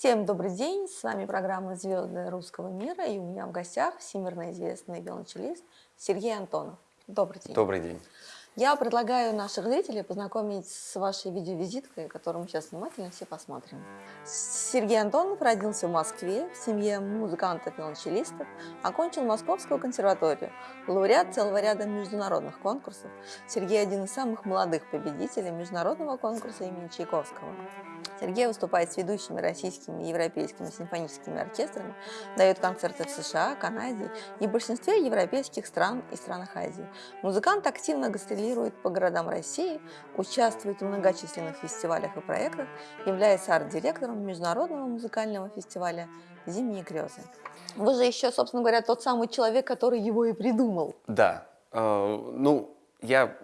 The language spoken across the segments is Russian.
Всем добрый день, с вами программа «Звезды русского мира» и у меня в гостях всемирно известный виолончелист Сергей Антонов. Добрый день. Добрый день. Я предлагаю наших зрителей познакомить с вашей видеовизиткой, которую мы сейчас внимательно все посмотрим. Сергей Антонов родился в Москве в семье музыкантов-виолончелистов, окончил Московскую консерваторию, лауреат целого ряда международных конкурсов. Сергей один из самых молодых победителей международного конкурса имени Чайковского. Сергей выступает с ведущими российскими и европейскими симфоническими оркестрами, дает концерты в США, Канаде и большинстве европейских стран и странах Азии. Музыкант активно гастролирует по городам России, участвует в многочисленных фестивалях и проектах, является арт-директором Международного музыкального фестиваля «Зимние грезы». Вы же еще, собственно говоря, тот самый человек, который его и придумал. Да. Э, ну, я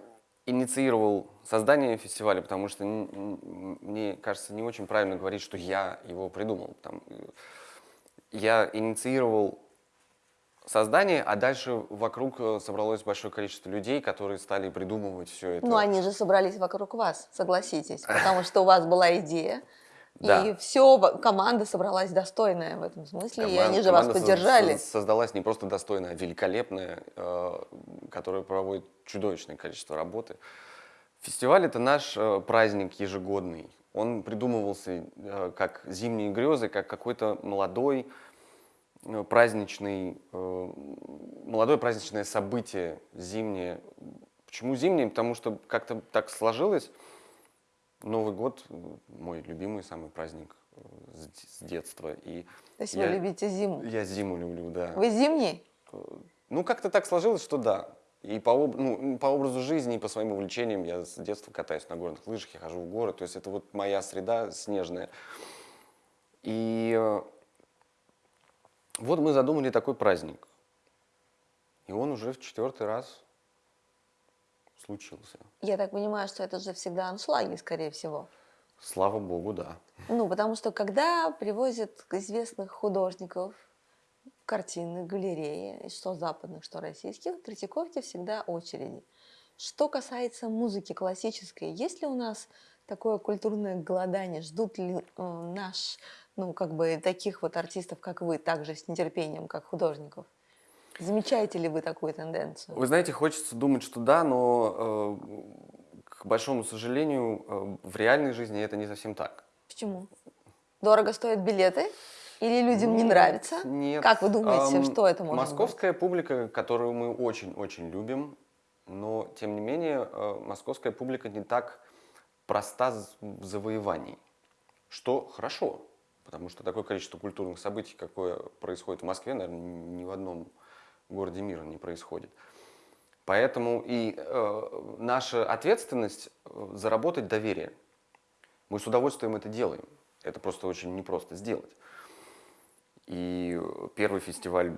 инициировал создание фестиваля, потому что мне кажется не очень правильно говорить, что я его придумал. Там, я инициировал создание, а дальше вокруг э, собралось большое количество людей, которые стали придумывать все это. Ну, они же собрались вокруг вас, согласитесь, потому что у вас была идея, да. И все, команда собралась достойная в этом смысле, команда, и они же вас поддержали. создалась не просто достойная, а великолепная, э, которая проводит чудовищное количество работы. Фестиваль – это наш э, праздник ежегодный. Он придумывался э, как зимние грезы, как какой-то молодой э, праздничный, э, молодое праздничное событие зимнее. Почему зимнее? Потому что как-то так сложилось, Новый год – мой любимый самый праздник э, с детства. И То есть я, вы любите зиму? Я зиму люблю, да. Вы зимний? Э, ну, как-то так сложилось, что да. И по, ну, по образу жизни, и по своим увлечениям я с детства катаюсь на горных лыжах, я хожу в горы. То есть это вот моя среда снежная. И э, вот мы задумали такой праздник. И он уже в четвертый раз случился. Я так понимаю, что это же всегда аншлаги, скорее всего. Слава богу, да. Ну, потому что когда привозят известных художников, картины, галереи, что западных, что российских, в Третьяковке всегда очереди. Что касается музыки классической, есть ли у нас такое культурное голодание? Ждут ли э, наш, ну, как бы таких вот артистов, как вы, также с нетерпением, как художников? Замечаете ли вы такую тенденцию? Вы знаете, хочется думать, что да, но, э, к большому сожалению, э, в реальной жизни это не совсем так. Почему? Дорого стоят билеты? Или людям нет, не нравится? Нет. Как вы думаете, эм, что это может Московская быть? публика, которую мы очень-очень любим, но, тем не менее, э, московская публика не так проста в завоевании, что хорошо, потому что такое количество культурных событий, какое происходит в Москве, наверное, ни в одном городе мира не происходит. Поэтому и э, наша ответственность э, заработать доверие. Мы с удовольствием это делаем. Это просто очень непросто сделать. И первый фестиваль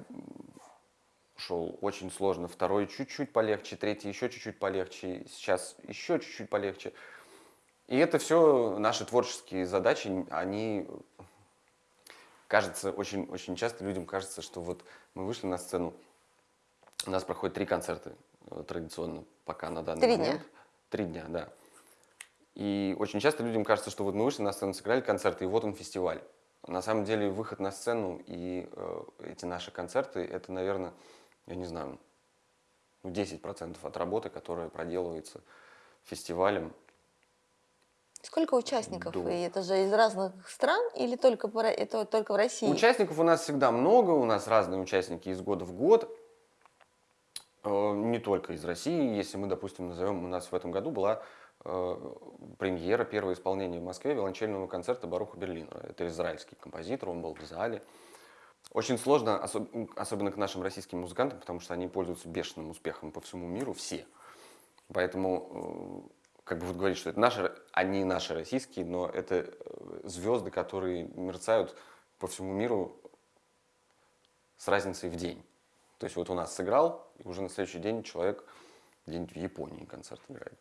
шел очень сложно, второй чуть-чуть полегче, третий еще чуть-чуть полегче, сейчас еще чуть-чуть полегче. И это все наши творческие задачи, они, кажется, очень, очень часто людям кажется, что вот мы вышли на сцену, у нас проходит три концерта э, традиционно пока на данный три момент. Дня. Три дня, да. И очень часто людям кажется, что вот мы вышли на сцену, сыграли концерты, и вот он фестиваль. На самом деле выход на сцену и э, эти наши концерты, это, наверное, я не знаю, ну, 10% от работы, которая проделывается фестивалем. Сколько участников? До... И это же из разных стран или только, это только в России? Участников у нас всегда много, у нас разные участники из года в год. Э, не только из России. Если мы, допустим, назовем, у нас в этом году была э, премьера, первое исполнение в Москве виолончельного концерта Баруха Берлина. Это израильский композитор, он был в зале. Очень сложно, особ особенно к нашим российским музыкантам, потому что они пользуются бешеным успехом по всему миру, все. Поэтому, э, как бы вот говорить, что это наши, они наши российские, но это звезды, которые мерцают по всему миру с разницей в день. То есть вот у нас сыграл, и уже на следующий день человек где-нибудь в Японии концерт играет.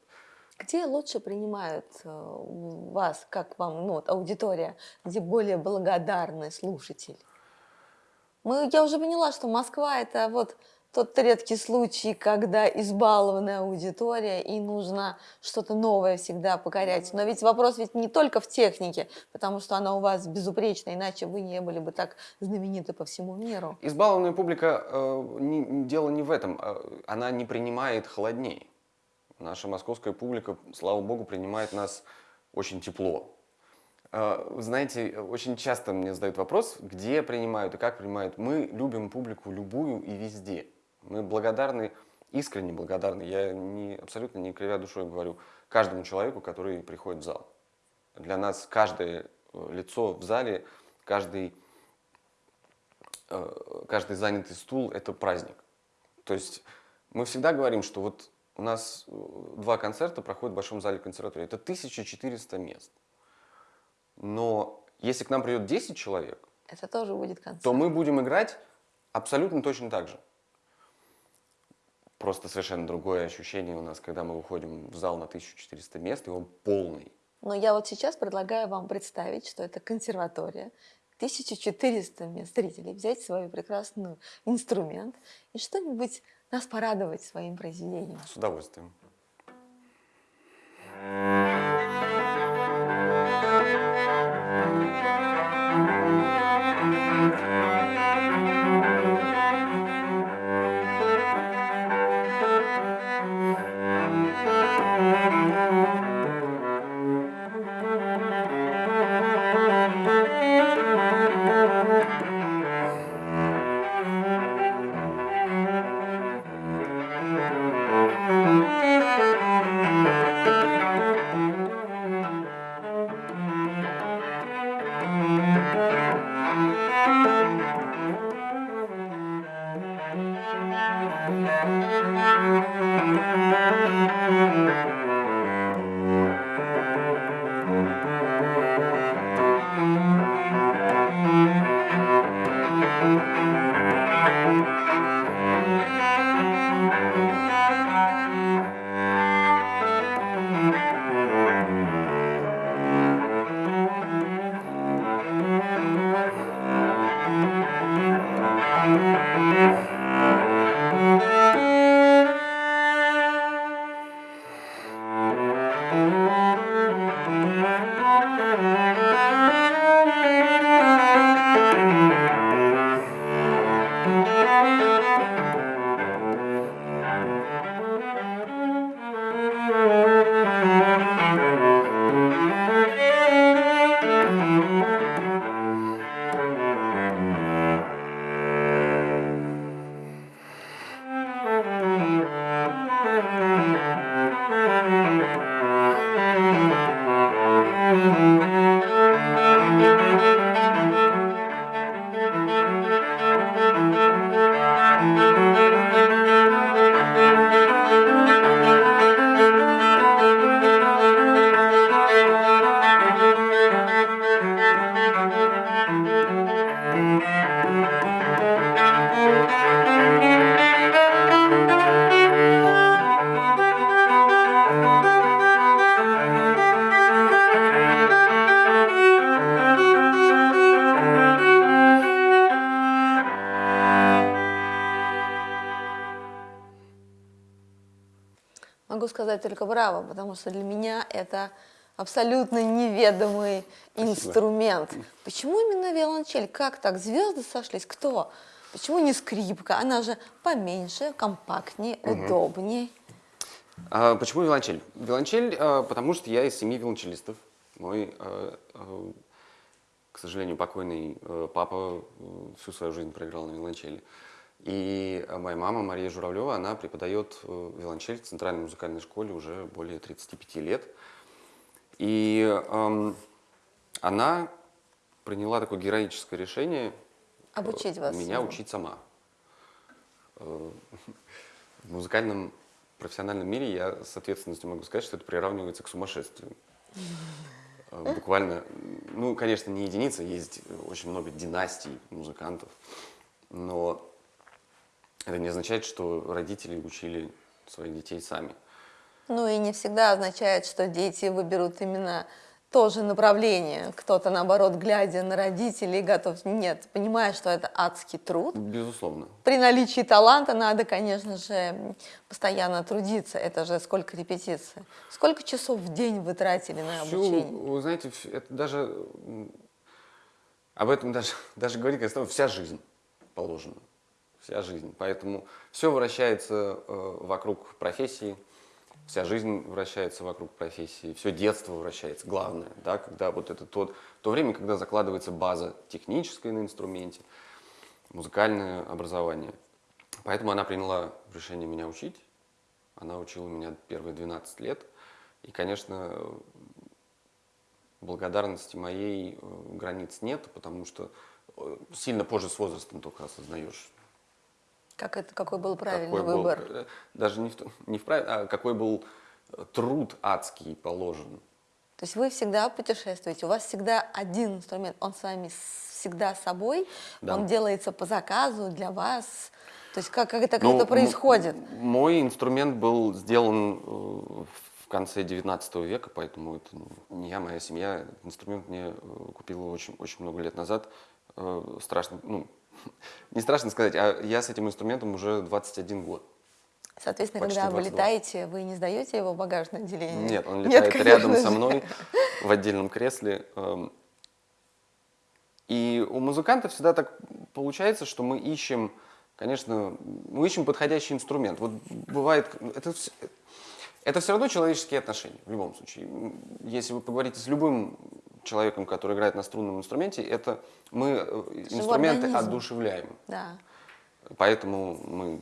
Где лучше принимают э, вас, как вам, ну, вот, аудитория, где более благодарный слушатель? Мы, я уже поняла, что Москва – это вот тот редкий случай, когда избалованная аудитория и нужно что-то новое всегда покорять. Но ведь вопрос ведь не только в технике, потому что она у вас безупречна, иначе вы не были бы так знамениты по всему миру. Избалованная публика, э, не, дело не в этом, э, она не принимает холоднее. Наша московская публика, слава богу, принимает нас очень тепло. Э, знаете, очень часто мне задают вопрос, где принимают и как принимают. Мы любим публику любую и везде. Мы благодарны, искренне благодарны, я не, абсолютно не кривя душой говорю, каждому человеку, который приходит в зал. Для нас каждое э, лицо в зале, каждый, э, каждый занятый стул – это праздник. То есть мы всегда говорим, что вот у нас два концерта проходят в Большом зале консерватории. Это 1400 мест. Но если к нам придет 10 человек, это тоже будет концерт. то мы будем играть абсолютно точно так же. Просто совершенно другое ощущение у нас, когда мы выходим в зал на 1400 мест, и он полный. Но я вот сейчас предлагаю вам представить, что это консерватория, 1400 мест зрителей, взять свой прекрасный инструмент и что-нибудь нас порадовать своим произведением. С удовольствием. Сказать только браво, потому что для меня это абсолютно неведомый Спасибо. инструмент. Почему именно виолончель? Как так? Звезды сошлись? Кто? Почему не скрипка? Она же поменьше, компактнее, угу. удобнее. А, почему виолончель? Виолончель, а, потому что я из семьи виолончелистов. Мой, а, а, к сожалению, покойный а, папа всю свою жизнь проиграл на виолончели. И моя мама, Мария Журавлева, она преподает э, виолончель в Центральной музыкальной школе уже более 35 лет. И эм, она приняла такое героическое решение Обучить вас меня учить сама. Э, в музыкальном профессиональном мире я с ответственностью могу сказать, что это приравнивается к сумасшествию. Э, буквально, ну, конечно, не единица, есть очень много династий музыкантов, но это не означает, что родители учили своих детей сами. Ну и не всегда означает, что дети выберут именно тоже направление. Кто-то, наоборот, глядя на родителей, готов... Нет, понимая, что это адский труд. Безусловно. При наличии таланта надо, конечно же, постоянно трудиться. Это же сколько репетиций. Сколько часов в день вы тратили на Всю, обучение? вы знаете, это даже об этом даже, даже говорить, как вся жизнь положена. Вся жизнь. Поэтому все вращается э, вокруг профессии, вся жизнь вращается вокруг профессии, все детство вращается, главное, да, когда вот это тот, то время, когда закладывается база техническая на инструменте, музыкальное образование. Поэтому она приняла решение меня учить. Она учила меня первые 12 лет. И, конечно, благодарности моей э, границ нет, потому что э, сильно позже с возрастом только осознаешь, Как это, какой был правильный какой был, выбор? э, даже не в, не в прав- а какой был э, труд адский положен. То есть вы всегда путешествуете, у вас всегда один инструмент, он с вами всегда с собой, Да. он делается по заказу для вас. То есть как, как это, как Ну, это происходит? Мой инструмент был сделан э, в конце 19 века, поэтому это не я, моя семья. Инструмент мне купила очень, очень много лет назад. Страшно, ну, не страшно сказать, а я с этим инструментом уже 21 год. Соответственно, почти когда вы 22. летаете, вы не сдаете его в багажное отделение? Нет, он летает конечно рядом со же. мной в отдельном кресле. эм. И у музыкантов всегда так получается, что мы ищем, конечно, мы ищем подходящий инструмент. Вот бывает, это, это все равно человеческие отношения в любом случае. Если вы поговорите с любым человеком, который играет на струнном инструменте, это мы э, инструменты организм. одушевляем. Да. Поэтому мы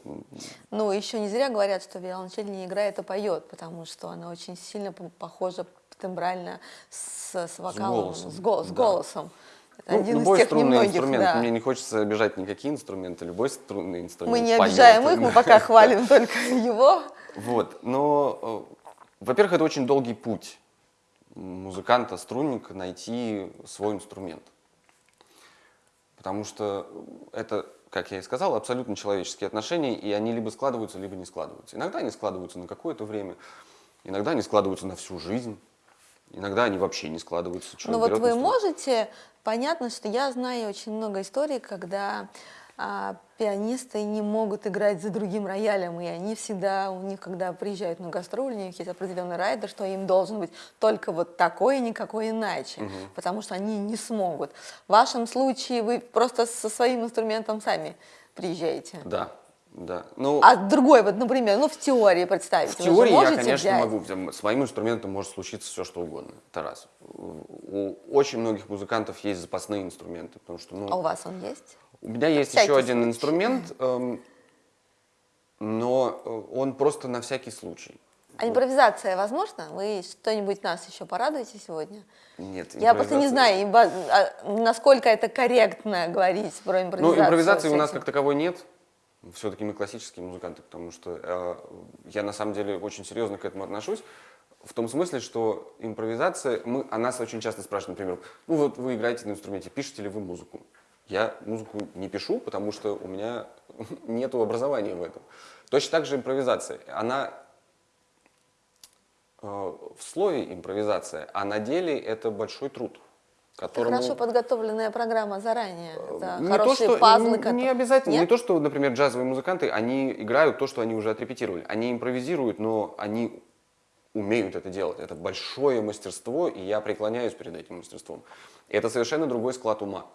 Ну, еще не зря говорят, что виолончель не играет, а поет, потому что она очень сильно по- похожа тембрально с, с вокалом, голосом, с, го- с да. голосом. Это Ну, один из любой тех струнный немногих, инструмент. да. Мне не хочется обижать никакие инструменты. Любой струнный инструмент. Мы не поет. обижаем их, мы пока хвалим только его. Вот. Но, э, во-первых, это очень долгий путь музыканта, струнника найти свой инструмент. Потому что это, как я и сказал, абсолютно человеческие отношения, и они либо складываются, либо не складываются. Иногда они складываются на какое-то время, иногда они складываются на всю жизнь, иногда они вообще не складываются. Ну вот вы инструмент. можете, понятно, что я знаю очень много историй, когда а, пианисты не могут играть за другим роялем, и они всегда, у них, когда приезжают на гастроли, у них есть определенный райдер, что им должен быть только вот такой и никакой иначе, потому что они не смогут. В вашем случае вы просто со своим инструментом сами приезжаете. Да, да. Ну, А другой, вот, например, ну в теории представить, В теории я, конечно, взять? могу. С моим инструментом может случиться все, что угодно. Это раз. У очень многих музыкантов есть запасные инструменты, потому что, ну, А у вас он есть? У меня есть всякий еще один случай. инструмент, эм, но э, он просто на всякий случай. А импровизация возможно? Вы что-нибудь нас еще порадуете сегодня? Нет, Я просто не знаю, а, насколько это корректно говорить про импровизацию. Ну, импровизации у нас как таковой нет. Все-таки мы классические музыканты, потому что э, я на самом деле очень серьезно к этому отношусь. В том смысле, что импровизация, мы, о нас очень часто спрашивают, например, ну вот вы играете на инструменте, пишете ли вы музыку? Я музыку не пишу, потому что у меня нет образования в этом. Точно так же импровизация. Она э, в слове импровизация, а на деле это большой труд. Это Которому... хорошо подготовленная программа заранее. Это Не хорошие то, что, пазлы. не, которые- не обязательно. Не Нет? то, что, например, джазовые музыканты, они играют то, что они уже отрепетировали. Они импровизируют, но они умеют это делать. Это большое мастерство, и я преклоняюсь перед этим мастерством. Это совершенно другой склад ума.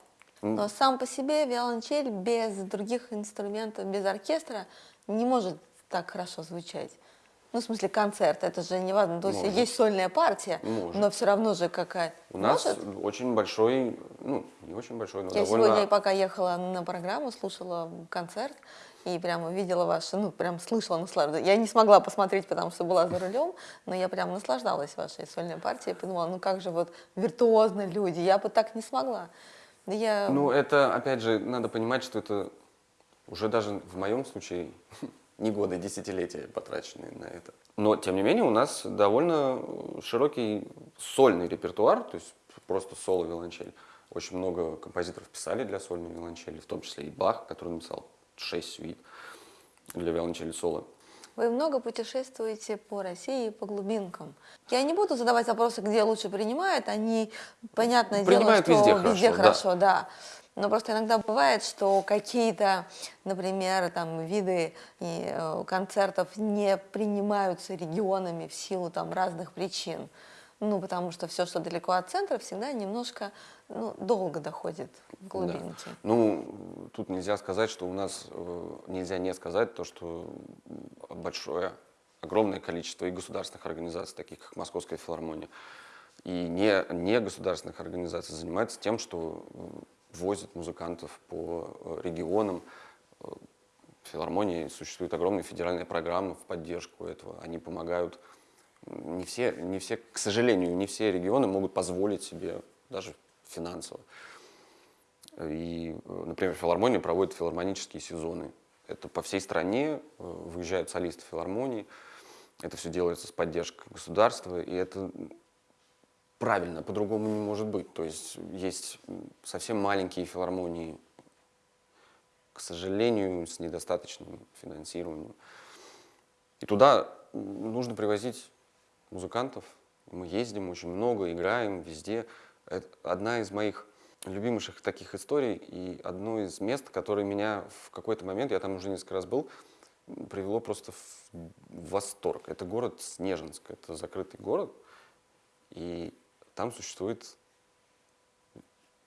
Но сам по себе виолончель без других инструментов, без оркестра не может так хорошо звучать. Ну, в смысле, концерт, это же не важно. То есть Может. есть сольная партия, Может. но все равно же какая-то. У нас Может? очень большой, ну, не очень большой, но Я довольно... сегодня, пока ехала на программу, слушала концерт и прямо видела ваши, ну, прям слышала, наслаждалась. Я не смогла посмотреть, потому что была за рулем, но я прям наслаждалась вашей сольной партией. Подумала, ну как же вот виртуозно люди, я бы так не смогла. Я... Ну, это, опять же, надо понимать, что это уже даже в моем случае не годы, десятилетия потраченные на это. Но, тем не менее, у нас довольно широкий сольный репертуар, то есть просто соло виолончель. Очень много композиторов писали для сольной виолончели, в том числе и Бах, который написал шесть сюит для виолончели соло. Вы много путешествуете по России, по глубинкам. Я не буду задавать вопросы, где лучше принимают, они, понятное Принимают дело, что везде везде хорошо, хорошо, да. Но просто иногда бывает, что какие-то, например, там, виды и, э, концертов не принимаются регионами в силу там, разных причин. Ну, потому что все, что далеко от центра, всегда немножко ну, долго доходит в глубинки. Да. Ну, тут нельзя сказать, что у нас, э, нельзя не сказать то, что большое, огромное количество и государственных организаций, таких как Московская филармония, и не, не государственных организаций занимаются тем, что возят музыкантов по э, регионам. Э, в филармонии существует огромная федеральная программа в поддержку этого. Они помогают. Не все, не все, к сожалению, не все регионы могут позволить себе даже финансово. И, э, например, филармония проводит филармонические сезоны. Это по всей стране выезжают солисты филармонии. Это все делается с поддержкой государства, и это правильно, по-другому не может быть. То есть есть совсем маленькие филармонии, к сожалению, с недостаточным финансированием. И туда нужно привозить музыкантов. Мы ездим очень много, играем везде. Это одна из моих любимейших таких историй и одно из мест, которое меня в какой-то момент, я там уже несколько раз был, привело просто в восторг. Это город Снежинск, это закрытый город. И там существует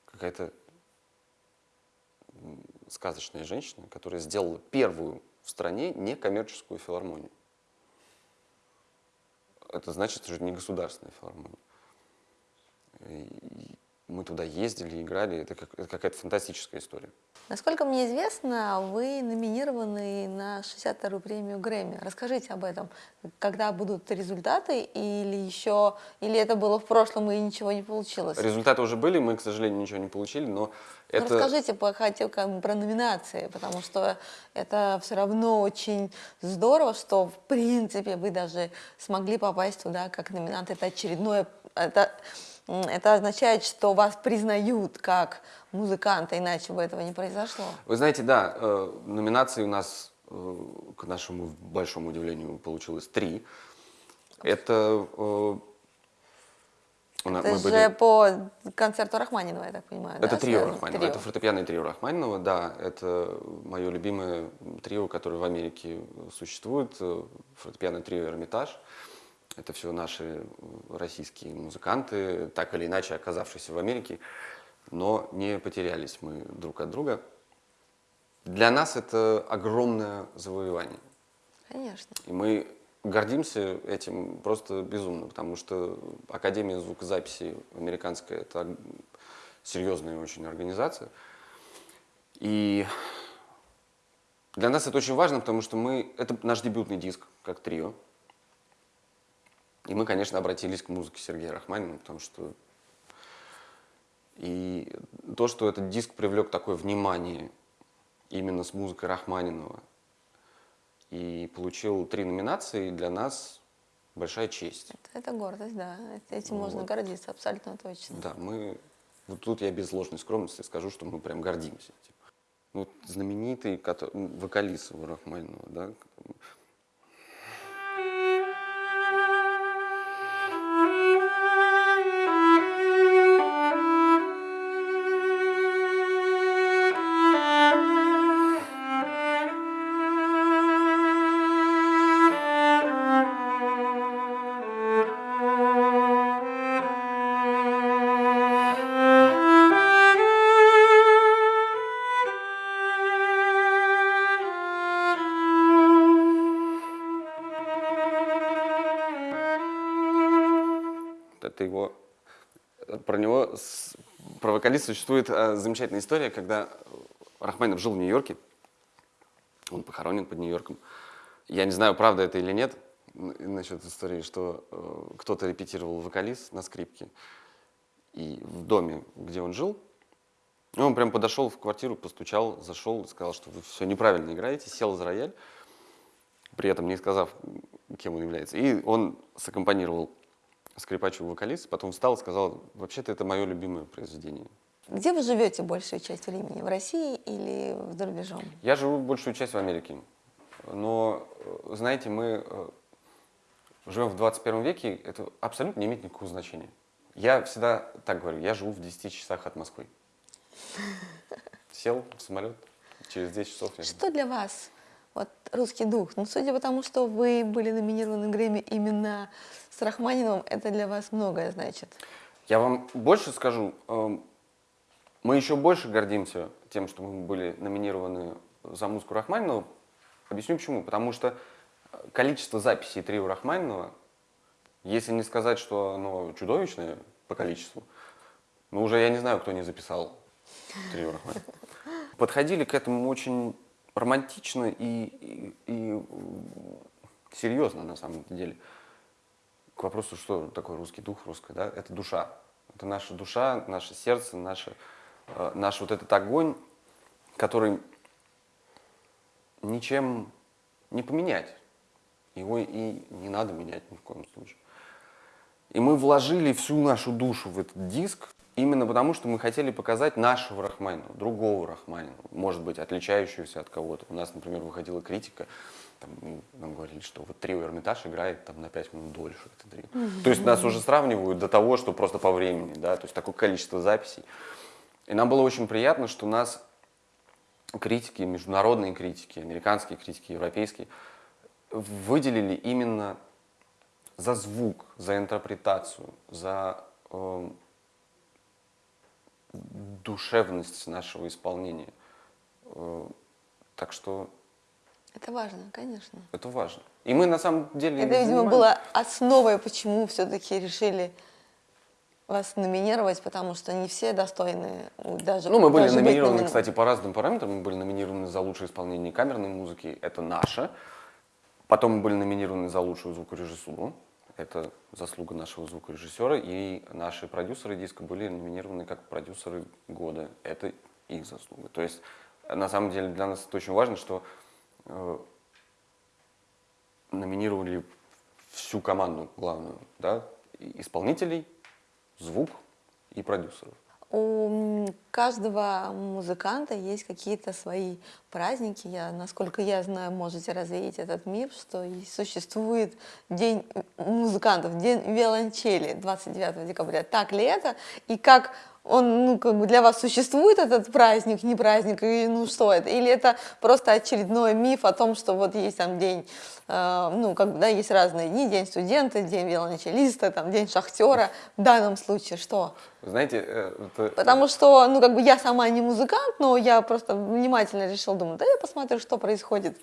какая-то сказочная женщина, которая сделала первую в стране некоммерческую филармонию. Это значит, что это не государственная филармония. Мы туда ездили, играли. Это, как, это какая-то фантастическая история. Насколько мне известно, вы номинированы на 62-ю премию Грэмми. Расскажите об этом. Когда будут результаты или еще, или это было в прошлом и ничего не получилось? Результаты уже были, мы, к сожалению, ничего не получили, но ну, это... Расскажите хотел как про номинации, потому что это все равно очень здорово, что в принципе вы даже смогли попасть туда как номинант. Это очередное... Это это означает, что вас признают как музыканта, иначе бы этого не произошло. Вы знаете, да, э, номинаций у нас, э, к нашему большому удивлению, получилось три. Это... Э, это же были... по концерту Рахманинова, я так понимаю, Это да, трио Рахманинова, трио. это фортепианное трио Рахманинова, да. Это мое любимое трио, которое в Америке существует, фортепианное трио «Эрмитаж». Это все наши российские музыканты, так или иначе оказавшиеся в Америке, но не потерялись мы друг от друга. Для нас это огромное завоевание. Конечно. И мы гордимся этим просто безумно, потому что Академия звукозаписи американская – это серьезная очень организация. И для нас это очень важно, потому что мы, это наш дебютный диск, как трио. И мы, конечно, обратились к музыке Сергея Рахманинова, потому что и то, что этот диск привлек такое внимание именно с музыкой Рахманинова и получил три номинации, для нас большая честь. Это, это гордость, да. Этим вот. можно гордиться, абсолютно точно. Да, мы... Вот тут я без ложной скромности скажу, что мы прям гордимся. Типа. Ну, знаменитый вокалист Рахманинова, да, вокалиста существует э, замечательная история, когда Рахманинов жил в Нью-Йорке, он похоронен под Нью-Йорком. Я не знаю, правда это или нет, насчет истории, что э, кто-то репетировал вокалист на скрипке, и в доме, где он жил, он прям подошел в квартиру, постучал, зашел, сказал, что вы все неправильно играете, сел за рояль, при этом не сказав, кем он является. И он саккомпанировал скрипачу вокалист, потом встал и сказал, вообще-то это мое любимое произведение. Где вы живете большую часть времени? В России или за рубежом? Я живу большую часть в Америке. Но, э, знаете, мы э, живем в 21 веке, это абсолютно не имеет никакого значения. Я всегда так говорю, я живу в 10 часах от Москвы. Сел в самолет, через 10 часов я... Что для вас вот русский дух? Ну, судя по тому, что вы были номинированы в Грэмми именно с Рахманиновым, это для вас многое значит. Я вам больше скажу, эм, мы еще больше гордимся тем, что мы были номинированы за музыку Рахманинова. Объясню почему. Потому что количество записей трио Рахманинова, если не сказать, что оно чудовищное по количеству, ну уже я не знаю, кто не записал трио Рахманинова. Подходили к этому очень романтично и, и, и серьезно на самом деле. К вопросу, что такое русский дух, русская, да, это душа. Это наша душа, наше сердце, наше, э, наш вот этот огонь, который ничем не поменять. Его и не надо менять ни в коем случае. И мы вложили всю нашу душу в этот диск, именно потому, что мы хотели показать нашего Рахманинова, другого Рахманинова, может быть, отличающегося от кого-то. У нас, например, выходила критика, там, ну, нам говорили, что вот трио Эрмитаж играет там, на 5 минут дольше. Это трио. Mm -hmm. То есть нас уже сравнивают до того, что просто по времени, да, то есть такое количество записей. И нам было очень приятно, что нас критики, международные критики, американские критики, европейские, выделили именно за звук, за интерпретацию, за э, душевность нашего исполнения. Э, так что... Это важно, конечно. Это важно. И мы на самом деле... Это, видимо, было основой, почему все-таки решили вас номинировать, потому что не все достойны даже Ну, мы были номинированы, номин... кстати, по разным параметрам. Мы были номинированы за лучшее исполнение камерной музыки, это наше. Потом мы были номинированы за лучшую звукорежиссуру. Это заслуга нашего звукорежиссера. И наши продюсеры диска были номинированы как продюсеры года. Это их заслуга. То есть, на самом деле, для нас это очень важно, что э, номинировали всю команду главную, да, исполнителей, звук и продюсеров у каждого музыканта есть какие-то свои праздники. Я, насколько я знаю, можете развеять этот миф, что существует День музыкантов, День виолончели 29 декабря. Так ли это? И как он, ну, как бы для вас существует этот праздник, не праздник, и ну что это? Или это просто очередной миф о том, что вот есть там день, э, ну, как бы, да, есть разные дни, день студента, день виолончелиста, там, день шахтера. В данном случае что? Знаете, э, это... Потому что, ну, как бы я сама не музыкант, но я просто внимательно решила, думаю, да я посмотрю, что происходит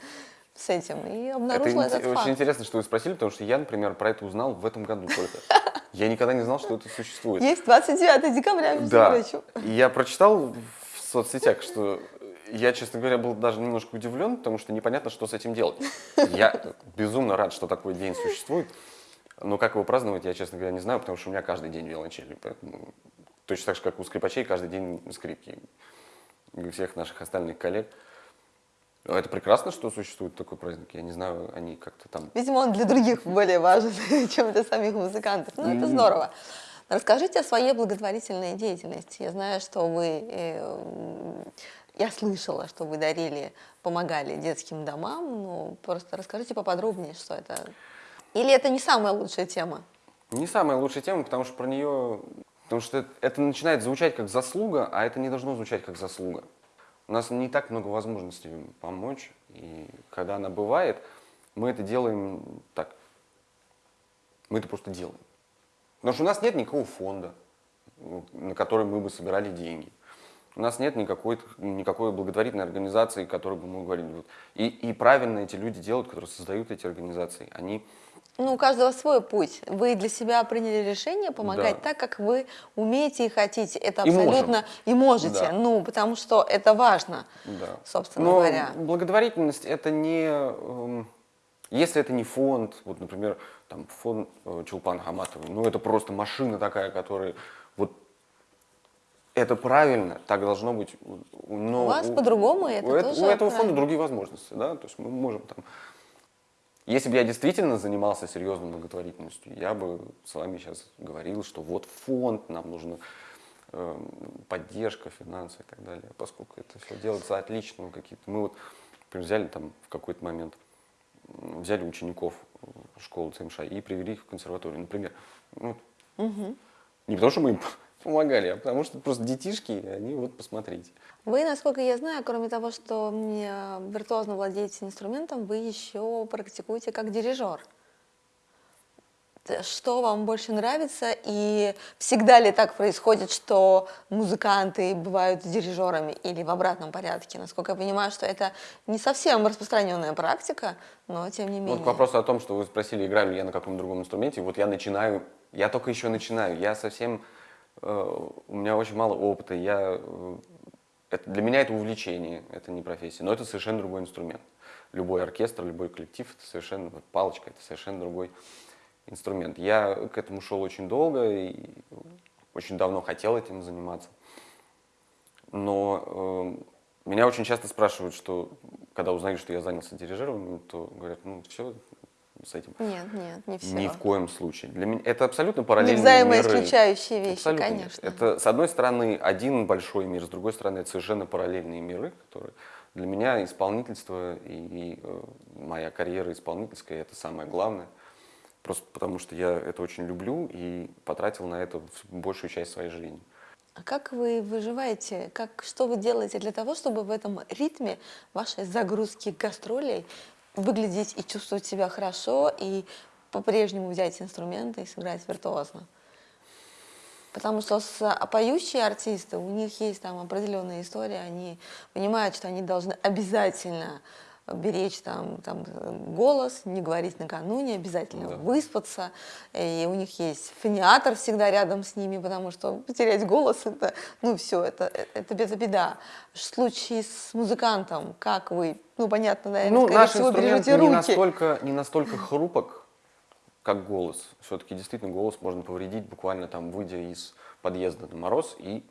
с этим, и обнаружила это этот очень факт. интересно, что вы спросили, потому что я, например, про это узнал в этом году только. Я никогда не знал, что это существует. Есть 29 декабря, между да. прочим. Я прочитал в соцсетях, что я, честно говоря, был даже немножко удивлен, потому что непонятно, что с этим делать. Я безумно рад, что такой день существует. Но как его праздновать, я, честно говоря, не знаю, потому что у меня каждый день виолончели. Поэтому точно так же, как у скрипачей, каждый день скрипки. И у всех наших остальных коллег. Ну, это прекрасно, что существует такой праздник. Я не знаю, они как-то там... Видимо, он для других более важен, чем для самих музыкантов. Ну, это здорово. Расскажите о своей благотворительной деятельности. Я знаю, что вы... Э, я слышала, что вы дарили, помогали детским домам. Ну, просто расскажите поподробнее, что это... Или это не самая лучшая тема? Не самая лучшая тема, потому что про нее... Потому что это начинает звучать как заслуга, а это не должно звучать как заслуга. У нас не так много возможностей помочь, и когда она бывает, мы это делаем так. Мы это просто делаем. Потому что у нас нет никакого фонда, на который мы бы собирали деньги. У нас нет никакой, никакой благотворительной организации, которой бы мы говорили. И, и правильно эти люди делают, которые создают эти организации. Они ну, у каждого свой путь. Вы для себя приняли решение помогать да. так, как вы умеете и хотите. Это абсолютно и, и можете. Да. Ну, потому что это важно, да. собственно Но говоря. Благотворительность это не. Эм, если это не фонд, вот, например, там фонд э, Чулпан Хаматовой, ну это просто машина такая, которая вот это правильно, так должно быть. Но у вас по-другому это у, тоже у этого правильно. фонда другие возможности, да, то есть мы можем там если бы я действительно занимался серьезной благотворительностью, я бы с вами сейчас говорил, что вот фонд, нам нужна э, поддержка, финансы и так далее, поскольку это все делается отлично, какие-то. Мы вот например, взяли там в какой-то момент взяли учеников школы ЦМШ и привели их в консерваторию, например. Ну, Мгм. не потому, что мы им помогали, а потому что просто детишки, они вот посмотрите. Вы, насколько я знаю, кроме того, что мне виртуозно владеете инструментом, вы еще практикуете как дирижер. Что вам больше нравится и всегда ли так происходит, что музыканты бывают дирижерами или в обратном порядке? Насколько я понимаю, что это не совсем распространенная практика, но тем не менее. Вот к вопросу о том, что вы спросили, играю ли я на каком другом инструменте, вот я начинаю, я только еще начинаю, я совсем, э, у меня очень мало опыта, я, э, это, для меня это увлечение, это не профессия, но это совершенно другой инструмент. Любой оркестр, любой коллектив, это совершенно, палочка, это совершенно другой инструмент. Я к этому шел очень долго и очень давно хотел этим заниматься. Но э, меня очень часто спрашивают, что когда узнают, что я занялся дирижированием, то говорят, ну все с этим. Нет, нет, не все. Ни в коем случае. Для меня это абсолютно параллельные Не миры. взаимоисключающие вещи, Абсолютно нет. конечно. Это, с одной стороны, один большой мир, с другой стороны, это совершенно параллельные миры, которые для меня исполнительство и, и, э, моя карьера исполнительская это самое главное. Просто потому что я это очень люблю и потратил на это большую часть своей жизни. А как вы выживаете? Как, что вы делаете для того, чтобы в этом ритме вашей загрузки гастролей выглядеть и чувствовать себя хорошо и по-прежнему взять инструменты и сыграть виртуозно? Потому что а, поющие артисты, у них есть там определенная история, они понимают, что они должны обязательно беречь там, там э, голос, не говорить накануне, обязательно Да. выспаться. И у них есть фониатор всегда рядом с ними, потому что потерять голос это, ну все, это, э, это без беда. В случае с музыкантом, как вы, ну понятно, наверное, Ну, скорее наш всего, инструмент бережете не руки. настолько, не настолько хрупок, как голос. Все-таки действительно голос можно повредить, буквально там выйдя из подъезда на мороз и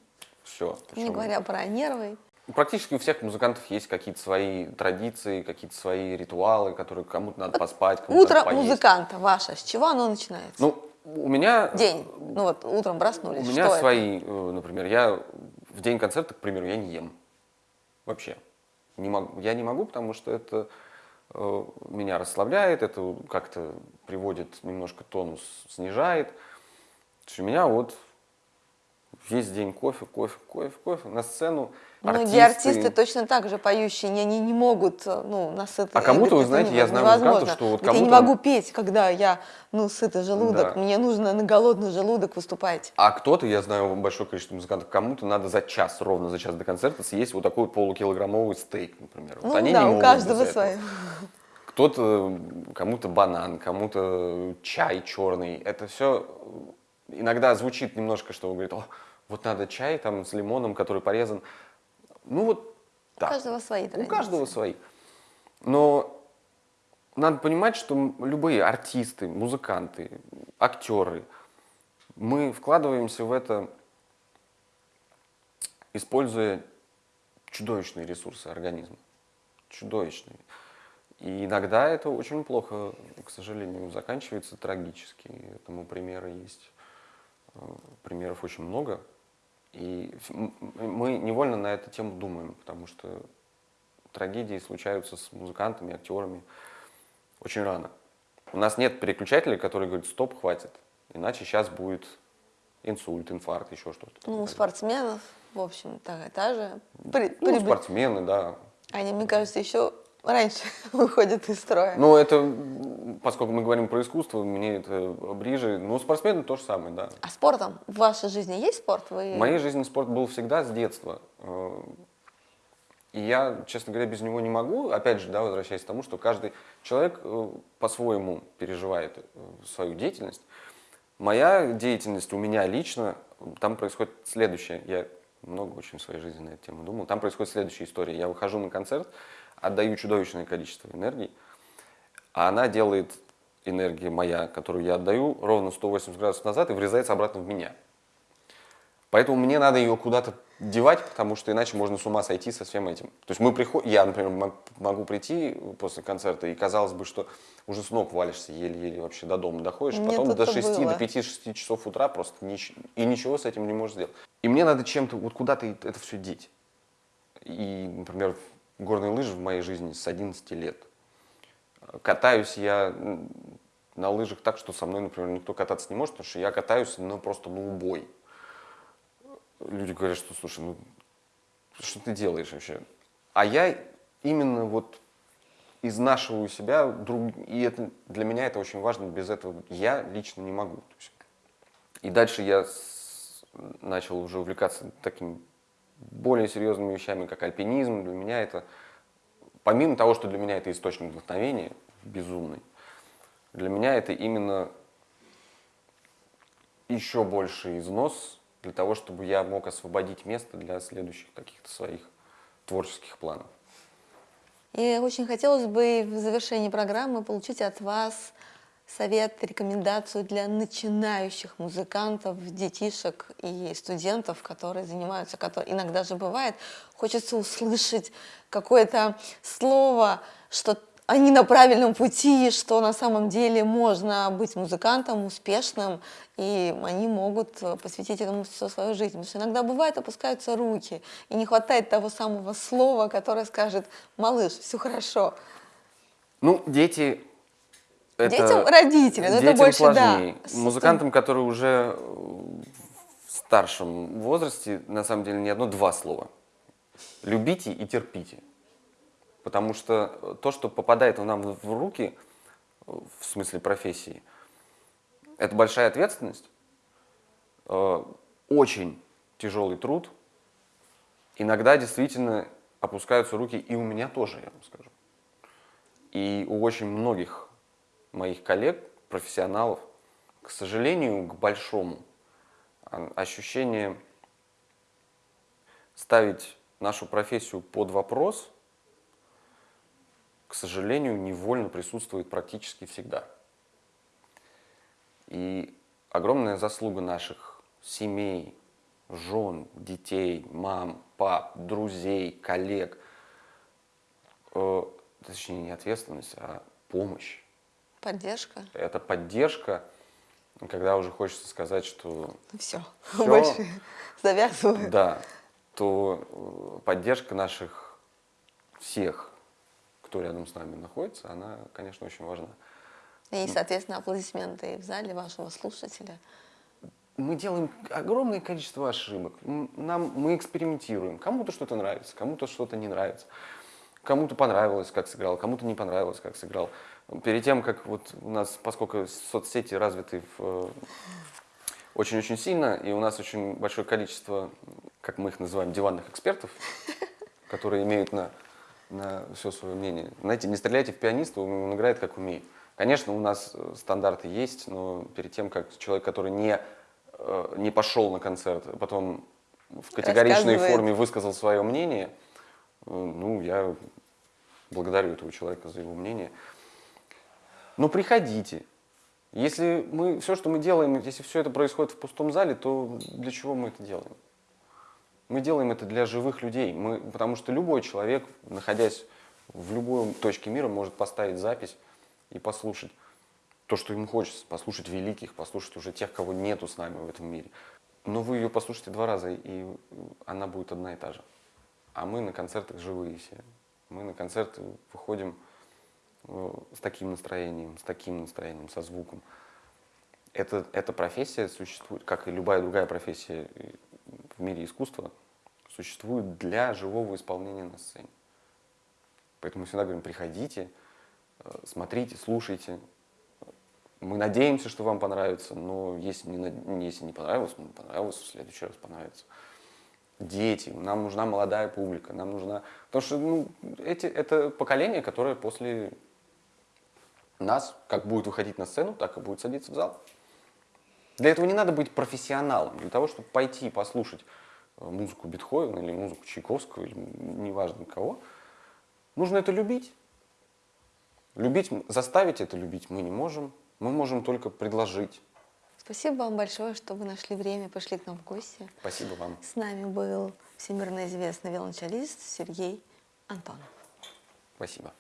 все. Не говоря про нервы. Практически у всех музыкантов есть какие-то свои традиции, какие-то свои ритуалы, которые кому-то надо поспать, кому-то Утро поесть. музыканта ваше, с чего оно начинается? Ну, у меня... День. Ну вот утром проснулись. У меня что это? свои, э, например, я в день концерта, к примеру, я не ем. Вообще. Не могу, я не могу, потому что это э, меня расслабляет, это как-то приводит немножко тонус, снижает. То есть у меня вот весь день кофе, кофе, кофе, кофе. На сцену Многие артисты точно так же поющие, они, они не могут, э, ну, насыто. А кому-то, вы знаете, я знаю музыкантов, что вот Говорит, Я не кому-то- могу петь, когда я, ну, сытый желудок, Да. мне нужно на голодный желудок выступать. А кто-то, я знаю большое количество музыкантов, кому-то надо за час, ровно за час до концерта съесть вот такой полукилограммовый стейк, например. Вот Ну они да, не у могут каждого свое. Кто-то, кому-то банан, кому-то чай черный. Это все иногда звучит немножко, что говорит, о, вот надо чай там с лимоном, который порезан. Ну вот У так. каждого свои У традиции. каждого свои. Но надо понимать, что любые артисты, музыканты, актеры, мы вкладываемся в это, используя чудовищные ресурсы организма. Чудовищные. И иногда это очень плохо, к сожалению, заканчивается трагически. Этому примеры есть. Э, Примеров очень много. И мы невольно на эту тему думаем, потому что трагедии случаются с музыкантами, актерами очень рано. У нас нет переключателей, которые говорят, стоп, хватит, иначе сейчас будет инсульт, инфаркт, еще что-то. Ну, у спортсменов, в общем, та, та же при- Ну, прибыль. спортсмены, да. Они, мне кажется, еще раньше выходят из строя. Но это, поскольку мы говорим про искусство, мне это ближе. Ну, спортсмены то же самое, да. А спортом в вашей жизни есть спорт? Вы... В моей жизни спорт был всегда с детства. И я, честно говоря, без него не могу. Опять же, да, возвращаясь к тому, что каждый человек э, по-своему переживает э, свою деятельность. Моя деятельность у меня лично, там происходит следующее. Я много очень в своей жизни на эту тему думал. Там происходит следующая история. Я выхожу на концерт, отдаю чудовищное количество энергии, а она делает энергия моя, которую я отдаю, ровно 180 градусов назад и врезается обратно в меня. Поэтому мне надо ее куда-то девать, потому что иначе можно с ума сойти со всем этим. То есть мы приходим, я, например, мог- могу прийти после концерта, и казалось бы, что уже с ног валишься, еле-еле вообще до дома доходишь, Мне потом до тут-то 6, было. до 5-6 часов утра просто нич- и ничего с этим не можешь сделать. И мне надо чем-то, вот куда-то это все деть. И, например, горные лыжи в моей жизни с 11 лет. Катаюсь я на лыжах так, что со мной, например, никто кататься не может, потому что я катаюсь, ну, просто на убой. Люди говорят, что, слушай, ну, что ты делаешь вообще? А я именно вот изнашиваю себя, друг, и это, для меня это очень важно, без этого я лично не могу. И дальше я с- начал уже увлекаться такими более серьезными вещами, как альпинизм. Для меня это, помимо того, что для меня это источник вдохновения безумный, для меня это именно еще больший износ для того, чтобы я мог освободить место для следующих каких-то своих творческих планов. И очень хотелось бы в завершении программы получить от вас совет, рекомендацию для начинающих музыкантов, детишек и студентов, которые занимаются, которые иногда же бывает, хочется услышать какое-то слово, что они на правильном пути, что на самом деле можно быть музыкантом успешным, и они могут э, посвятить этому всю свою жизнь. Потому что иногда бывает, опускаются руки, и не хватает того самого слова, которое скажет, малыш, все хорошо. Ну, дети... Это, Детям родители, но это детям больше, да, сложнее. с- Музыкантам, которые уже э, в старшем возрасте, на самом деле, не одно-два слова. Любите и терпите. Потому что то, что попадает нам в руки, в смысле профессии, это большая ответственность, э, очень тяжелый труд. Иногда действительно опускаются руки, и у меня тоже, я вам скажу. И у очень многих моих коллег, профессионалов, к сожалению, к большому, а, ощущение ставить нашу профессию под вопрос, к сожалению, невольно присутствует практически всегда. И огромная заслуга наших семей, жен, детей, мам, пап, друзей, коллег, э, точнее не ответственность, а помощь. Поддержка. Это поддержка, когда уже хочется сказать, что Ну все, Всё. больше завязываю. да, то э, поддержка наших всех, кто рядом с нами находится, она, конечно, очень важна. И, соответственно, аплодисменты в зале вашего слушателя. Мы делаем огромное количество ошибок. Нам, мы экспериментируем. Кому-то что-то нравится, кому-то что-то не нравится. Кому-то понравилось, как сыграл, кому-то не понравилось, как сыграл. Перед тем, как вот у нас, поскольку соцсети развиты э, очень-очень сильно, и у нас очень большое количество, как мы их называем, диванных экспертов, которые имеют на, на все свое мнение. Знаете, не стреляйте в пианиста, он играет как умеет. Конечно, у нас стандарты есть, но перед тем, как человек, который не, э, не пошел на концерт, а потом в категоричной форме высказал свое мнение, э, ну, я благодарю этого человека за его мнение. Но приходите. Если мы, все, что мы делаем, если все это происходит в пустом зале, то для чего мы это делаем? Мы делаем это для живых людей, мы, потому что любой человек, находясь в любой точке мира, может поставить запись и послушать то, что ему хочется, послушать великих, послушать уже тех, кого нету с нами в этом мире. Но вы ее послушаете два раза, и она будет одна и та же. А мы на концертах живые все. Мы на концерты выходим с таким настроением, с таким настроением, со звуком. Это, эта профессия существует, как и любая другая профессия э, в мире искусства, существует для живого исполнения на сцене. Поэтому всегда говорим, приходите, э, смотрите, слушайте. Мы надеемся, что вам понравится, но если не, если не понравилось, ну, понравилось, в следующий раз понравится. Дети, нам нужна молодая публика, нам нужна... Потому что ну, эти, это поколение, которое после нас, как будет выходить на сцену, так и будет садиться в зал. Для этого не надо быть профессионалом. Для того, чтобы пойти и послушать э, музыку Бетховена или музыку Чайковского, или неважно кого, нужно это любить. Любить, заставить это любить мы не можем. Мы можем только предложить. Спасибо вам большое, что вы нашли время, пришли к нам в гости. Спасибо вам. С нами был всемирно известный виолончелист Сергей Антонов. Спасибо.